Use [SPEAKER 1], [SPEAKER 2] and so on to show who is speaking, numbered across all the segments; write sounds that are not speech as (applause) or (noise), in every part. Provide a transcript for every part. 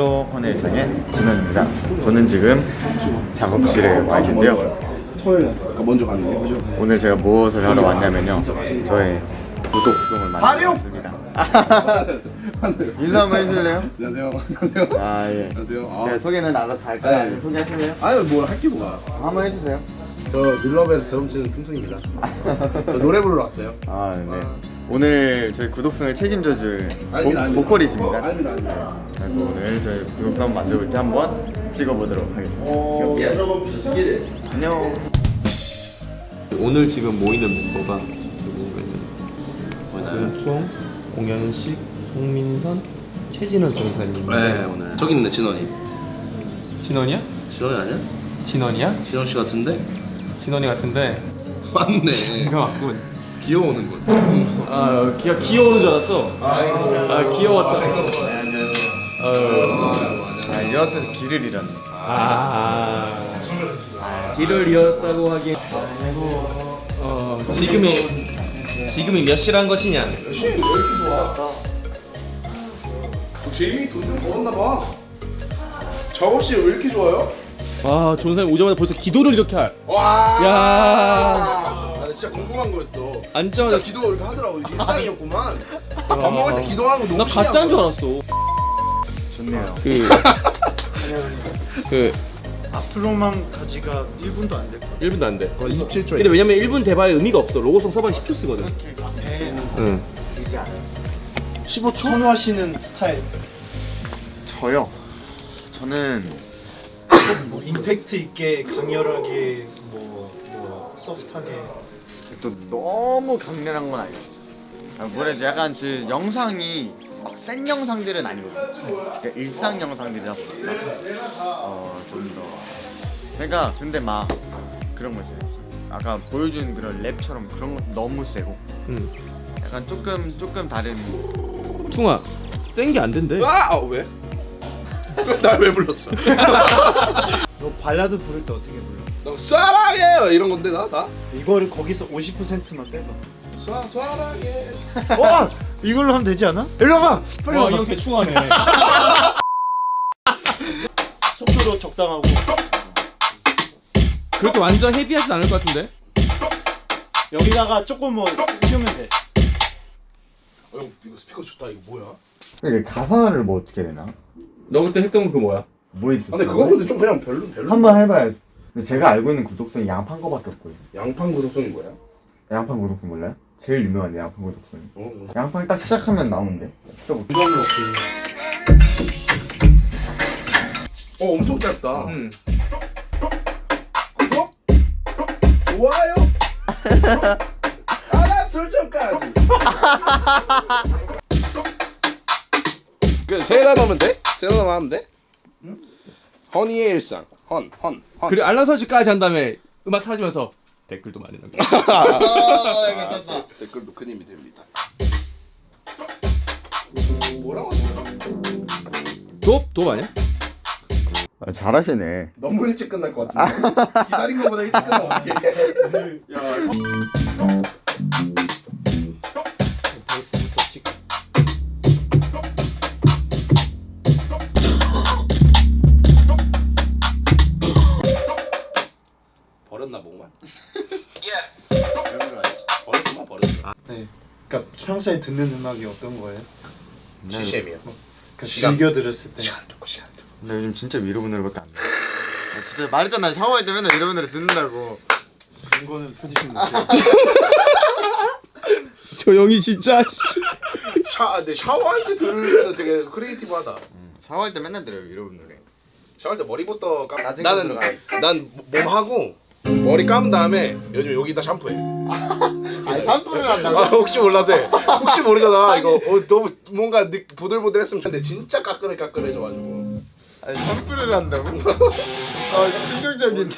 [SPEAKER 1] Hello 헌이의 일상의 진원입니다. 저는 지금 작업실에 와 있는데요.
[SPEAKER 2] 털 아까 먼저 갔는데 그죠?
[SPEAKER 1] 오늘 제가 무엇을 하러 왔냐면요. 저의 구독송을 만들어 왔습니다. 인사 한번 해줄래요?
[SPEAKER 2] 안녕하세요 안녕하세요
[SPEAKER 1] 아 예.
[SPEAKER 2] 안녕하세요
[SPEAKER 1] 네,
[SPEAKER 2] 아,
[SPEAKER 1] 소개는 알아서 할까요?
[SPEAKER 2] 네.
[SPEAKER 1] 소개하실래요?
[SPEAKER 2] 아유 뭐 할게 뭐야
[SPEAKER 1] 한번 해주세요.
[SPEAKER 2] 저 위러브에서 드럼 치는 퉁퉁입니다 (laughs) 저 노래 부르러 왔어요
[SPEAKER 1] 아 네. 오늘 저희 구독송을 책임져줄 보. 보컬이십니다.
[SPEAKER 2] 아닙니다
[SPEAKER 1] 그래서 오늘 저희 구독송 만들 때 한번 찍어보도록 하겠습니다. 안녕.
[SPEAKER 3] 오늘 지금 모이는 멤버가 누구냐면 윤총, 공현식, 송민선, 최진원 정사님.
[SPEAKER 4] 네 오늘 저기 있네 진원이
[SPEAKER 3] 진원이야?
[SPEAKER 4] 진원이 아니야?
[SPEAKER 3] 진원이야?
[SPEAKER 4] 진원 씨 같은데?
[SPEAKER 3] 진원이 같은데.
[SPEAKER 4] 맞네 (laughs)
[SPEAKER 3] 이거 맞군.
[SPEAKER 4] 귀여우는 거
[SPEAKER 3] 아, 귀 귀여우는 줄 알았어. 아, 귀여웠다.
[SPEAKER 1] 아 이어서 길을 잃었네.
[SPEAKER 3] 아, 길을 잃었다고 하긴. 어, 지금이 지금이 몇 시란 것이냐?
[SPEAKER 2] 제이미 돈 좀 벌었나 봐 작업실 왜 이렇게 좋아요?
[SPEAKER 3] 와, 존사님 오자마자 벌써 기도를 이렇게 할.
[SPEAKER 2] 와
[SPEAKER 3] 야.
[SPEAKER 2] 아, 나 진짜 궁금한 거였어
[SPEAKER 3] 앉자마자
[SPEAKER 2] 진짜 기도 이렇게 하더라고 일상이었구만 밥 먹을 때 기도하는 거
[SPEAKER 3] 나
[SPEAKER 2] 너무
[SPEAKER 3] 가짜인 줄
[SPEAKER 2] 신기하고.
[SPEAKER 3] 알았어.
[SPEAKER 1] 좋네요.
[SPEAKER 3] 그, 그
[SPEAKER 5] 앞으로만 가지가 1분도 안 될 거야.
[SPEAKER 3] 1분도 안 돼.
[SPEAKER 2] 27초에
[SPEAKER 3] 근데 왜냐면 1분 대바에 의미가 없어. 로고송 서방이 10초 쓰거든.
[SPEAKER 5] 앞에
[SPEAKER 3] 응.
[SPEAKER 5] 15초 선호하시는 스타일.
[SPEAKER 1] 저요. 저는
[SPEAKER 5] 뭐 임팩트 있게 강렬하게 뭐, 뭐 소프트하게
[SPEAKER 1] 또 너무 강렬한 건 아니에요. 아, 뭐래지 약간 그 영상이 막 센 영상들은 아니거든요. 그러니까 일상 영상들이라 보니까 어 좀 더. 제가 근데 막 그런 거지. 아까 보여준 그런 랩처럼 그런 거 너무 세고
[SPEAKER 3] 응.
[SPEAKER 1] 약간 조금 조금 다른
[SPEAKER 3] 퉁아, 센 게 안 된대.
[SPEAKER 2] 아! 아 왜? (laughs) 날왜 불렀어? (laughs)
[SPEAKER 5] 너 발라드 부를 때 어떻게 불러?
[SPEAKER 2] 너 사랑해요 이런 건데 나? 나?
[SPEAKER 5] 이거를 거기서 50%만 빼서
[SPEAKER 2] 사, 사랑해
[SPEAKER 5] 와! 이걸로 하면 되지 않아? 일로 와봐! 빨리
[SPEAKER 3] 와,
[SPEAKER 5] 와봐
[SPEAKER 3] 이형 대충 하네. (laughs)
[SPEAKER 5] 속도도 적당하고
[SPEAKER 3] 그렇게 완전 heavy하진 않을 것 같은데?
[SPEAKER 5] 여기다가 조금 뭐 키우면 돼
[SPEAKER 2] 어, 형 이거 스피커 좋다 이거 뭐야?
[SPEAKER 1] 이게 가사를 뭐 어떻게 되나?
[SPEAKER 3] 너 그때 했던 거 그 뭐야?
[SPEAKER 1] 뭐
[SPEAKER 2] 아,
[SPEAKER 1] 있었어?
[SPEAKER 2] 근데 그거 근데 좀 그냥 별로 별로
[SPEAKER 1] 한번 해봐요. 근데 제가 알고 있는 구독성이 양판 거밖에 없고요.
[SPEAKER 2] 양판 구독성이 뭐야?
[SPEAKER 1] 양판 구독성 몰라요? 제일 유명한 양판 구독성이.
[SPEAKER 2] 어, 어.
[SPEAKER 1] 양판 딱 시작하면 나오는데. 들어볼게요.
[SPEAKER 2] 어 엄청 짧다
[SPEAKER 3] 응.
[SPEAKER 2] 구독? 좋아요? 알람 설정까지 그세 단어면 돼? 세 단어만 하면 돼? 허니의 일상 헌, 헌, 헌
[SPEAKER 3] 그리고 알람 설정까지 한 다음에 음악 사라지면서 댓글도 많이 남겨.
[SPEAKER 1] 아, 괜찮다.
[SPEAKER 2] 댓글도 큰 힘이 됩니다 뭐라고
[SPEAKER 3] 돕? 돕 아니야?
[SPEAKER 1] 아, 잘하시네.
[SPEAKER 2] 너무 일찍 끝날 것 같은데 기다린 것보다 일찍 끝나면 어떡해
[SPEAKER 5] 베 평소에 듣는 음악이 어떤 거예요?
[SPEAKER 2] CCM이야
[SPEAKER 5] 그러니까
[SPEAKER 2] 시간.
[SPEAKER 5] 즐겨 들었을 때
[SPEAKER 2] 시간 듣고 시간 듣고
[SPEAKER 1] 근데 요즘 진짜 위러브 노래밖에 안 나. 아, 진짜 말했잖아. 샤워할 때 맨날 위러브 노래 듣는다고.
[SPEAKER 5] 그런 거는 producing 못해요
[SPEAKER 3] 저 형이 진짜.
[SPEAKER 2] 샤, 근데 샤워할 때 들으면 되게 creative하다
[SPEAKER 1] 음, 샤워할 때 맨날 들어요 위러브 노래.
[SPEAKER 2] 샤워할 때 머리부터 감 나는. 난 몸 하고 머리 감은 다음에 요즘 여기다 샴푸해 (laughs)
[SPEAKER 1] 아 샴푸를 한다고?
[SPEAKER 2] 아 혹시 몰라서 해. 혹시 모르잖아 이거 어, 너무 뭔가 느, 보들보들했으면 좋는데 진짜 까끌해 까끌해져가지고
[SPEAKER 1] 아니 샴푸를 한다고? 아 충격적인데.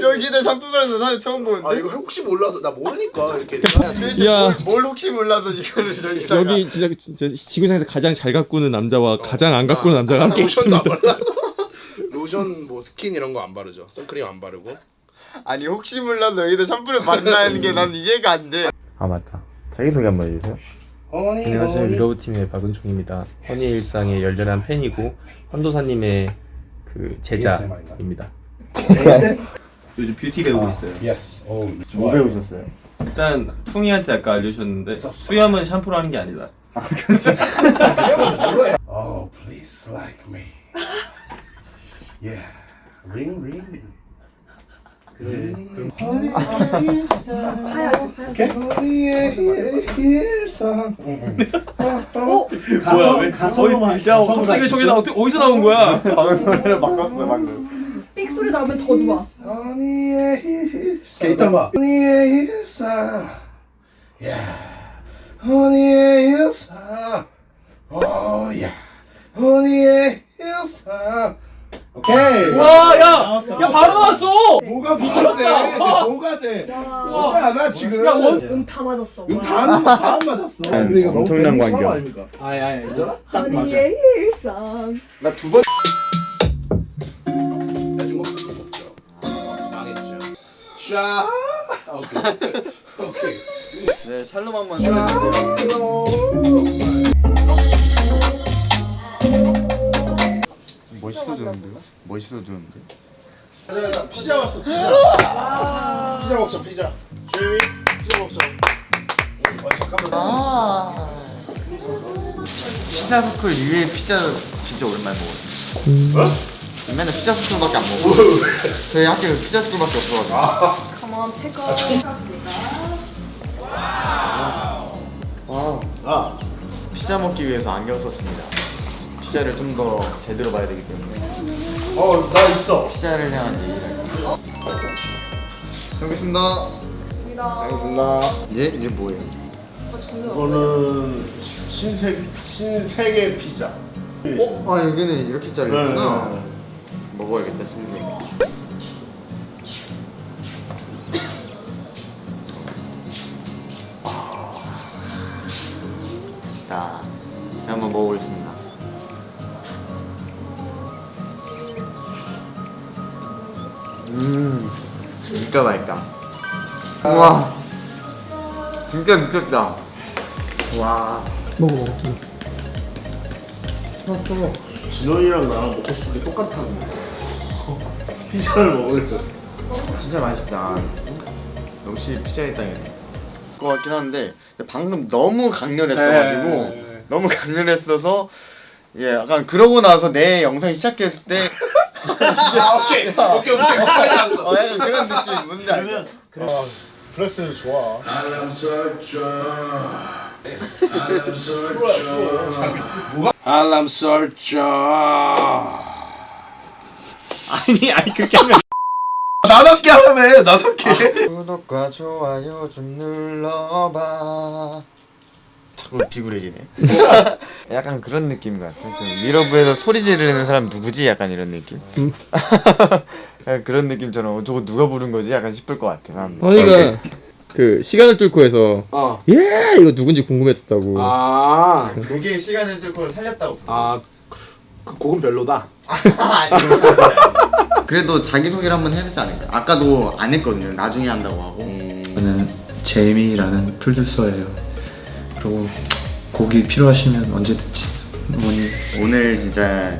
[SPEAKER 1] 여기다 샴푸 바르는 사람 처음 보는데.
[SPEAKER 2] 아 이거 혹시 몰라서 나 모르니까 이렇게
[SPEAKER 3] 야.
[SPEAKER 1] 뭘, 뭘 혹시 몰라서 이거를 여기다가.
[SPEAKER 3] 여기 진짜, 진짜 지구상에서 가장 잘 가꾸는 남자와 가장 안 가꾸는 남자가 함께 있습니다.
[SPEAKER 2] 로션 뭐 스킨 이런 거 안 바르죠 선크림 안 바르고
[SPEAKER 1] 아니 혹시 몰라서 여기다 샴푸를 바른다는 게 난 이해가 안 돼. 아 맞다. 자기 소개 한번 해주세요.
[SPEAKER 3] 안녕하세요 위러브 팀의 박은총입니다 헌이의 일상의 열렬한 팬이고 헌도사님의 그 제자입니다
[SPEAKER 1] 요즘 뷰티 배우고 있어요.
[SPEAKER 2] Yes. 오,
[SPEAKER 1] 뭐 배우셨어요?
[SPEAKER 3] 일단 퉁이한테 아까 알려주셨는데 수염은 샴푸로 하는 게 아니다
[SPEAKER 2] Oh, please like me. Yeah. Ring ring. 그래.
[SPEAKER 5] 뭐야 왜 가서로만
[SPEAKER 3] 야 갑자기 저기다 어떻게 어디서 나온 거야
[SPEAKER 1] 방금 노래를 바꿨어요 방금.
[SPEAKER 6] 삑 소리 나면 더 좋아.
[SPEAKER 2] 일단 봐. 야. 허니의 일상. 오, 야. 허니의 일상. 오케이.
[SPEAKER 3] 와야 야 바로 나왔어
[SPEAKER 2] 뭐가 미쳤대? 뭐가 돼? 진짜 않아 지금.
[SPEAKER 6] 응, 다 맞았어.
[SPEAKER 2] 다다 맞았어. 근데 이거
[SPEAKER 1] 엄청난
[SPEAKER 2] 아닙니까?
[SPEAKER 5] 아니 아니
[SPEAKER 2] 괜찮아? 딱 맞아.
[SPEAKER 6] 일상.
[SPEAKER 3] 나두 번.
[SPEAKER 2] 샤. 오케이. 오케이.
[SPEAKER 1] 네 샬롬 한번 설명 멋있어졌는데요? 멋있어졌는데?
[SPEAKER 2] 피자 왔어 피자. 피자 먹자 피자. 제이 피자 먹자. 어, 잠깐만.
[SPEAKER 1] 아 피자 서클 위에 피자 진짜 오랜만에 먹었어요. 맨날 피자 서클밖에 안 먹어. 저희 학교에 피자 서클밖에 없어가지고.
[SPEAKER 6] Come on, take off.
[SPEAKER 1] 아 피자 먹기 위해서 안경 썼습니다. 피자를 좀 더 제대로 봐야 되기 때문에
[SPEAKER 2] 어, 나 있어.
[SPEAKER 1] 피자를 향한 예의를. 여기 있습니다.
[SPEAKER 2] 알겠습니다.
[SPEAKER 1] 이제 이제 뭐예요?
[SPEAKER 2] 이거는 신세 신세계 피자.
[SPEAKER 1] 어? 아 여기는 이렇게 잘렸구나.
[SPEAKER 2] 네, 네,
[SPEAKER 1] 먹어야겠다 신세. 자, 음, 진짜 맛있다. 우와, 진짜 미쳤다. 와.
[SPEAKER 2] 진원이랑 나랑 먹고 싶은 게 똑같아. 피자를 먹으려고.
[SPEAKER 1] 진짜 맛있다. 역시 피자의 땅이네. 것 같긴 한데 방금 너무 강렬했어가지고
[SPEAKER 2] 네.
[SPEAKER 1] 너무 강렬했어서 예 약간 그러고 나서 내 영상이 시작했을 때
[SPEAKER 2] 아, 오케이. 오케이, 오케이. 알았어.
[SPEAKER 1] 어, 약간 그런 느낌 뭔지 알죠?
[SPEAKER 2] 아, flex 좋아. 알람 설정. (laughs)
[SPEAKER 3] 아니 아니 그렇게 하면
[SPEAKER 2] 나답게 하라며, 나답게.
[SPEAKER 1] 구독과 좋아요 좀 눌러봐. 자꾸 비굴해지네. (laughs) 약간 그런 느낌 같아. 그 미러브에서 소리 지르는 사람 누구지? 약간 이런 느낌. (laughs) 약간 그런 느낌처럼 어, 저거 누가 부른 거지? 약간 싶을 것 같아. 사람들.
[SPEAKER 3] 허니가 그 시간을 뚫고 해서
[SPEAKER 2] 어.
[SPEAKER 3] 예 이거 누군지 궁금했다고
[SPEAKER 2] 아,
[SPEAKER 1] 그게 시간을 뚫고 살렸다고.
[SPEAKER 2] 아, 그 곡은 별로다. (laughs)
[SPEAKER 1] 그래도 자기 소개를 한번 해야 되지 않을까? 아까도 안 했거든요. 나중에 한다고 하고.
[SPEAKER 7] 저는 제이미라는 프로듀서예요. 그리고 곡이 필요하시면 언제든지 문의
[SPEAKER 1] 오늘 진짜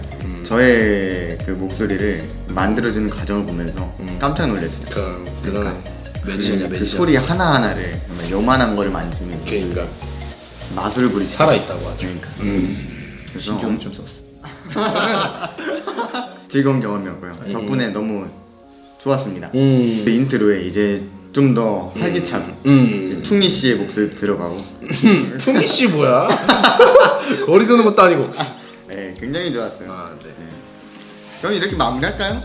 [SPEAKER 1] 저의 그 목소리를 만들어주는 과정을 보면서 깜짝 놀랐어요.
[SPEAKER 2] 그, 대단해.
[SPEAKER 4] 매니저냐
[SPEAKER 1] 그
[SPEAKER 4] 매니저.
[SPEAKER 1] 소리 하나 하나를 정말 요만한 거를 만지면서
[SPEAKER 2] 그러니까.
[SPEAKER 1] 마술을 부리시.
[SPEAKER 4] 살아있다고 하죠.
[SPEAKER 1] 그러니까. 그래서
[SPEAKER 7] 신경 좀 썼어. (laughs)
[SPEAKER 1] 즐거운 경험이었고요. 덕분에 너무 좋았습니다.
[SPEAKER 2] 음.
[SPEAKER 1] 그 intro에 이제 좀 더 활기차게
[SPEAKER 2] 음.
[SPEAKER 1] 퉁이 씨의 목소리 들어가고
[SPEAKER 2] 퉁이 씨 뭐야? (laughs) 거리 두는 것도 아니고.
[SPEAKER 1] 네, 굉장히 좋았어요.
[SPEAKER 2] 아, 네.
[SPEAKER 1] 그럼 이렇게 마무리할까요?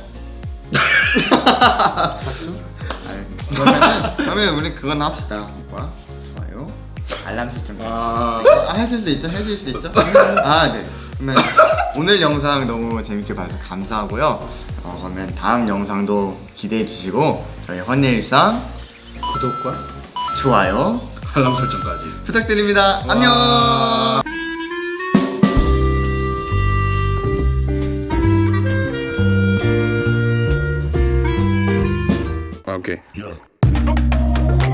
[SPEAKER 1] (laughs) 그러면 우리 그건 합시다. 뭐야? 좋아요. 알람 설정.
[SPEAKER 2] 아.
[SPEAKER 1] 아, 하실 수 있죠? 해줄 수 있죠? 아, 네. 그러면 오늘 영상 너무 재밌게 봐주셔서 감사하고요. 어, 그러면 다음 영상도 기대해 주시고 저희 헌일상
[SPEAKER 2] 구독과
[SPEAKER 1] 좋아요
[SPEAKER 2] 알람 설정까지.
[SPEAKER 1] 부탁드립니다. 안녕.
[SPEAKER 2] 오케이.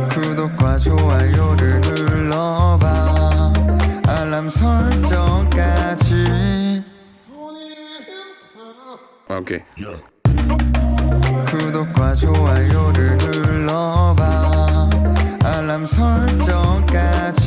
[SPEAKER 1] 구독과 좋아요를 눌러봐 알람 설정까지
[SPEAKER 2] 오케이.
[SPEAKER 1] 구독과 좋아요를 눌러봐 설정까지.